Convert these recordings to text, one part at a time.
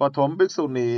ปฐมภิกษุณี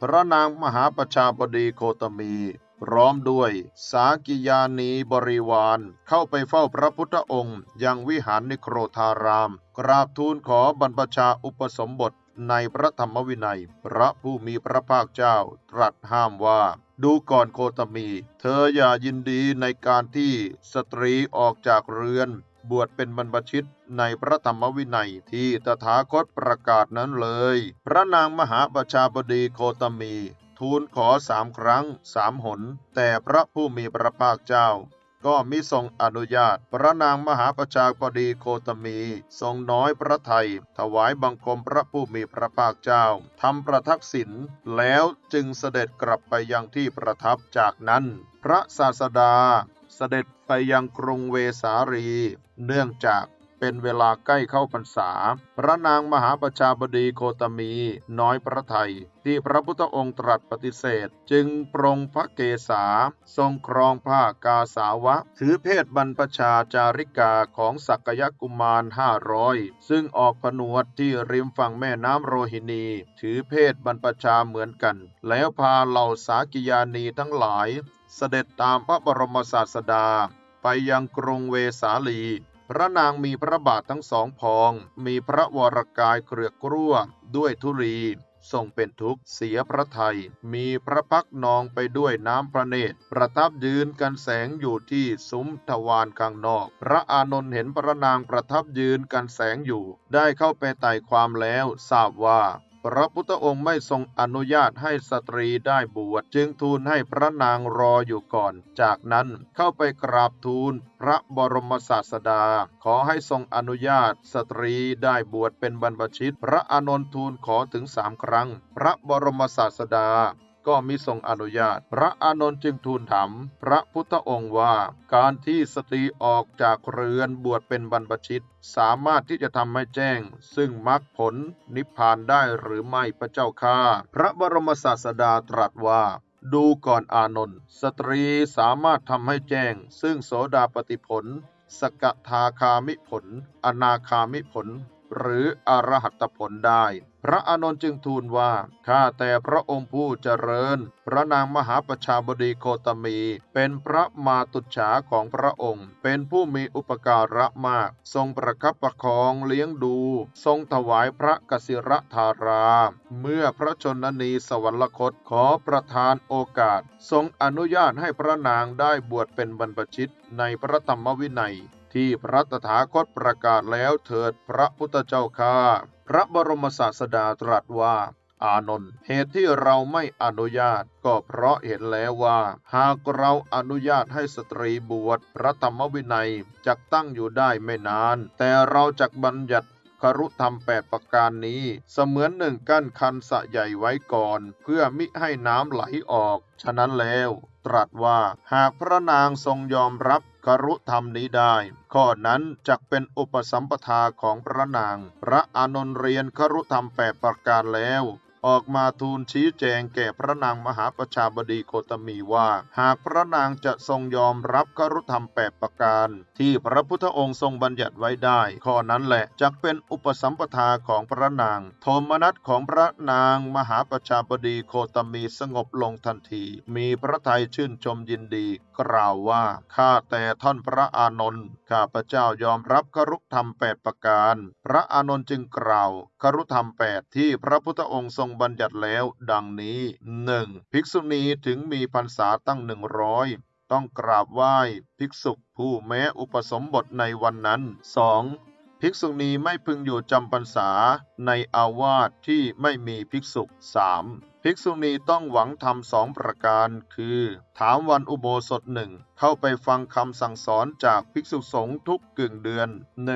พระนางมหาประชาบดีโคตมี พร้อมด้วยสากิยานีบริวาร เข้าไปเฝ้าพระพุทธองค์ยังวิหารนิโครธาราม กราบทูลขอบรรพชาอุปสมบทในพระธรรมวินัย พระผู้มีพระภาคเจ้าตรัสห้ามว่า ดูก่อนโคตมี เธออย่ายินดีในการที่สตรีออกจากเรือน บวชเป็นบรรพชิตในพระธรรมวินัยที่ตถาคตประกาศนั้นเลย พระนางมหาประชาบดีโคตมี ทูลขอสามครั้งสามหน แต่พระผู้มีพระภาคเจ้า ก็มิทรงอนุญาต พระนางมหาประชาบดีโคตมี ทรงน้อยพระไทย ถวายบังคมพระผู้มีพระภาคเจ้าทำประทักษิณแล้วจึงเสด็จกลับไปยังที่ประทับจากนั้น พระศาสดา เสด็จไปยังกรุงเวสาลี เนื่องจากเป็นเวลาใกล้เข้าพรรษา พระนางมหาประชาบดีโคตมี น้อยพระไทย ที่พระพุทธองค์ตรัสปฏิเสธ จึงปรงพระเกศา ทรงครองผ้ากาสาวะ ถือเพศบรรพชาจาริกาของสักยกุมารห้าร้อยซึ่งออกผนวดที่ริมฝั่งแม่น้ำโรหินี ถือเพศบรรพชาเหมือนกัน แล้วพาเหล่าสากิยานีทั้งหลาย เสด็จตามพระบรมศาสดา ไปยังกรุงเวสาลี พระนางมีพระบาททั้งสองพอง มีพระวรกายเกลือกกลั้วด้วยธุลีทรงเป็นทุกข์เสียพระไทย มีพระพักนองไปด้วยน้ำพระเนตร ประทับยืนกันแสงอยู่ที่ซุ้มทวารข้างนอก พระอานนท์เห็นพระนางประทับยืนกันแสงอยู่ ได้เข้าไปไต่ความแล้วทราบว่า พระพุทธองค์ไม่ทรงอนุญาตให้สตรีได้บวชจึงทูลให้พระนางรออยู่ก่อน จากนั้นเข้าไปกราบทูลพระบรมศาสดา ขอให้ทรงอนุญาตสตรีได้บวชเป็นบรรพชิต พระอานนท์ทูลขอถึงสามครั้ง พระบรมศาสดา ก็มิทรงอนุญาต พระอานนท์จึงทูลถามพระพุทธองค์ว่า การที่สตรีออกจากเรือนบวชเป็นบรรพชิต สามารถที่จะทำให้แจ้ง ซึ่งมรรคผลนิพพานได้หรือไม่พระเจ้าข้าพระบรมศาสดาตรัสว่าดูก่อนอานนท์สตรีสามารถทำให้แจ้ง ซึ่งโสดาปฏิผล สกทาคามิผล อนาคามิผล หรืออรหัตผลได้ พระอานนท์จึงทูลว่า ข้าแต่พระองค์ผู้เจริญ พระนางมหาประชาบดีโคตมี เป็นพระมาตุฉาของพระองค์ เป็นผู้มีอุปการะมาก ทรงประคับประคองเลี้ยงดู ทรงถวายพระกสิรธารา เมื่อพระชนนีสวรรคตขอประทานโอกาส ทรงอนุญาตให้พระนางได้บวชเป็นบรรพชิตในพระธรรมวินัย ที่พระตถาคตประกาศแล้วเถิดพระพุทธเจ้าข้าพระบรมศาสดาตรัสว่า อานนท์เหตุที่เราไม่อนุญาต ก็เพราะเห็นแล้วว่า หากเราอนุญาตให้สตรีบวชพระธรรมวินัยจักตั้งอยู่ได้ไม่นาน แต่เราจักบัญญัติครุธรรมแปดประการนี้ เสมือนหนึ่งกั้นคันสะใหญ่ไว้ก่อน เพื่อมิให้น้ำไหลออก ฉะนั้นแล้ว ตรัสว่า หากพระนางทรงยอมรับครุธรรมนี้ได้ ข้อนั้นจักเป็นอุปสัมปทาของพระนาง พระอานนท์เรียนครุธรรมแปดประการแล้ว ออกมาทูลชี้แจงแก่พระนางมหาประชาบดีโคตมีว่า หากพระนางจะทรงยอมรับครุธรรมแปดประการ ที่พระพุทธองค์ทรงบัญญัติไว้ได้ ข้อนั้นแหละจักเป็นอุปสัมปทาของพระนาง โทมนัสของพระนางมหาประชาบดีโคตมีสงบลงทันที มีพระทัยชื่นชมยินดี กล่าวว่าข้าแต่ท่านพระอานนท์ข้าพเจ้ายอมรับครุธรรมแปดประการ พระอานนท์จึงกล่าวครุธรรมแปดที่พระพุทธองค์ทรงบัญญัติแล้ว ดังนี้หนึ่งภิกษุณีถึงมีพรรษาตั้งหนึ่งร้อยต้องกราบไหว้ภิกษุผู้แม้อุปสมบทในวันนั้น 2. ภิกษุณีไม่พึงอยู่จำพรรษาในอาวาสที่ไม่มีภิกษุ 3. ภิกษุณีต้องหวังทำสองประการ คือ ถามวันอุโบสถหนึ่งเข้าไปฟังคำสั่งสอนจากภิกษุสงฆ์ทุกกึ่งเดือน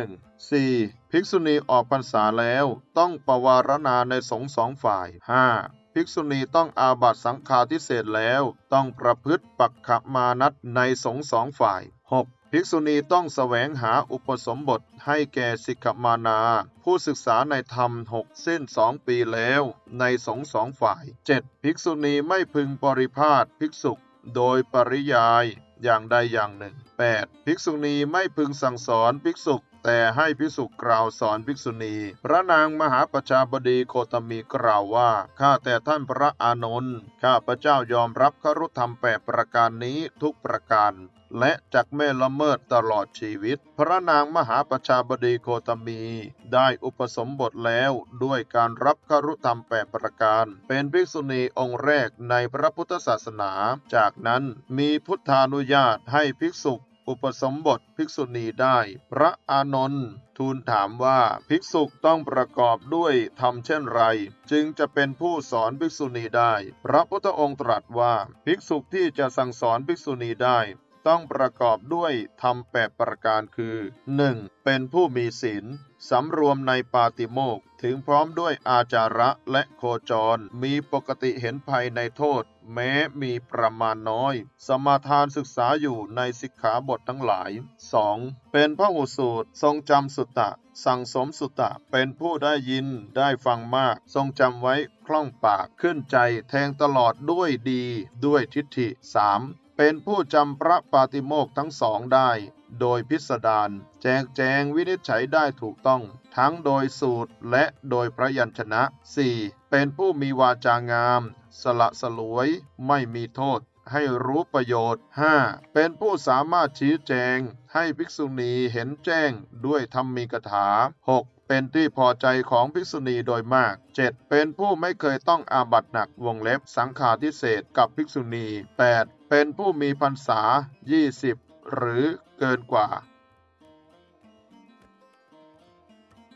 1. 4. ภิกษุณีออกพรรษาแล้วต้องประวารณาในสงฆ์สองฝ่าย 5. ภิกษุณีต้องอาบัตสังฆาทิเศษแล้ว ต้องประพฤติปักขมานัตในสงฆ์สองฝ่าย 6. ภิกษุณีต้องแสวงหาอุปสมบทให้แก่สิกขมานา ผู้ศึกษาในธรรมหกเส้นสองปีแล้ว ในสงสองฝ่าย 7. ภิกษุณีไม่พึงปริพาทภิกษุโดยปริยายอย่างใดอย่างหนึ่ง 8. ภิกษุณีไม่พึงสั่งสอนภิกษุ แต่ให้ภิกษุกล่าวสอนภิกษุณี พระนางมหาประชาบดีโคตมีกล่าวว่า ข้าแต่ท่านพระอานนท์ ข้าพระเจ้ายอมรับครุธรรมแปดประการนี้ทุกประการและจักไม่ละเมิดตลอดชีวิต พระนางมหาประชาบดีโคตมี ได้อุปสมบทแล้วด้วยการรับครุธรรมแปดประการ เป็นภิกษุณีองค์แรกในพระพุทธศาสนา จากนั้นมีพุทธานุญาตให้ภิกษุ อุปสมบทภิกษุณีได้ พระอานนท์ทูลถามว่าภิกษุต้องประกอบด้วยทำเช่นไร จึงจะเป็นผู้สอนภิกษุณีได้ พระพุทธองค์ตรัสว่าภิกษุที่จะสั่งสอนภิกษุณีได้ ต้องประกอบด้วยธรรมแปดประการคือ 1. เป็นผู้มีศีลสำรวมในปาติโมกถึงพร้อมด้วยอาจาระและโคจร มีปกติเห็นภัยในโทษ แม้มีประมาณน้อย สมาทานศึกษาอยู่ในสิกขาบททั้งหลาย 2. เป็นพระหูสูตรทรงจำสุตตะ สั่งสมสุตตะ เป็นผู้ได้ยินได้ฟังมาก ทรงจำไว้คล่องปากขึ้นใจแทงตลอดด้วยดี ด้วยทิฏฐิ 3. เป็นผู้จำพระปาติโมกทั้งสองได้ โดยพิสดารแจกแจงวินิจฉัยได้ถูกต้อง ทั้งโดยสูตรและโดยพระยัญชนะ 4. เป็นผู้มีวาจางาม สละสลวย ไม่มีโทษ ให้รู้ประโยชน์ 5. เป็นผู้สามารถชี้แจง ให้ภิกษุณีเห็นแจ้งด้วยธรรมีกถา 6. เป็นที่พอใจของภิกษุณีโดยมาก 7. เป็นผู้ไม่เคยต้องอาบัตหนักวงเล็บสังฆาทิเศษกับภิกษุณี 8. เป็นผู้มีพรรษา 20 หรือเกินกว่า